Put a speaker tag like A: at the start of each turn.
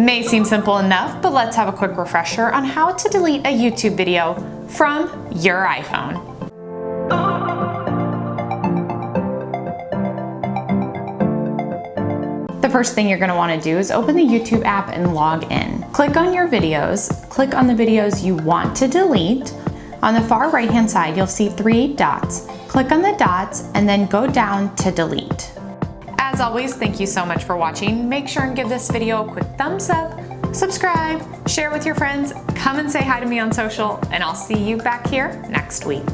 A: May seem simple enough, but let's have a quick refresher on how to delete a YouTube video from your iPhone. The first thing you're going to want to do is open the YouTube app and log in. Click on your videos, click on the videos you want to delete. On the far right hand side, you'll see three dots. Click on the dots and then go down to delete. As always, thank you so much for watching. Make sure and give this video a quick thumbs up, subscribe, share with your friends, come and say hi to me on social, and I'll see you back here next week.